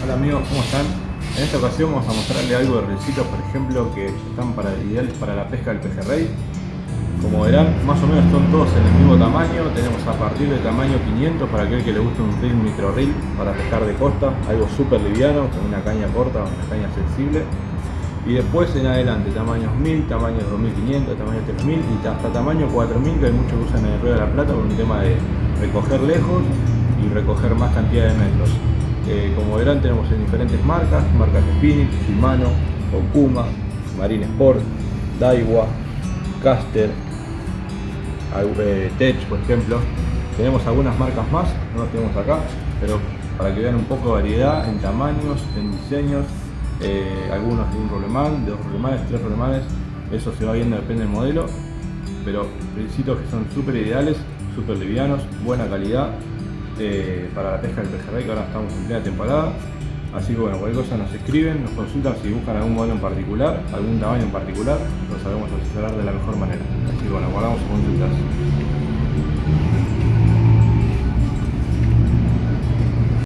Hola amigos, ¿cómo están? En esta ocasión vamos a mostrarle algo de rencitos, por ejemplo, que están para, ideales para la pesca del pejerrey. Como verán, más o menos son todos en el mismo tamaño. Tenemos a partir del tamaño 500 para aquel que le guste un reel micro reel para pescar de costa, algo súper liviano, con una caña corta, una caña sensible. Y después en adelante, tamaños 1000, tamaños 2500, tamaños 3000 y hasta tamaño 4000, que hay muchos que usan en el Río de la Plata por un tema de recoger lejos y recoger más cantidad de metros. Eh, como verán tenemos en diferentes marcas, marcas de Spinning, Shimano, Okuma, Marine Sport, Daiwa, Caster, eh, Tech por ejemplo. Tenemos algunas marcas más, no las tenemos acá, pero para que vean un poco de variedad en tamaños, en diseños, eh, algunos de un rolemán, de dos rolemanes, tres rolemanes, eso se va viendo, depende del modelo, pero principios que son súper ideales, súper livianos, buena calidad eh, para la pesca del pejerrey, que ahora estamos en plena temporada. Así que bueno, cualquier cosa nos escriben, nos consultan si buscan algún modelo en particular, algún tamaño en particular, lo sabemos asesorar de la mejor manera. Así que bueno, guardamos consultas.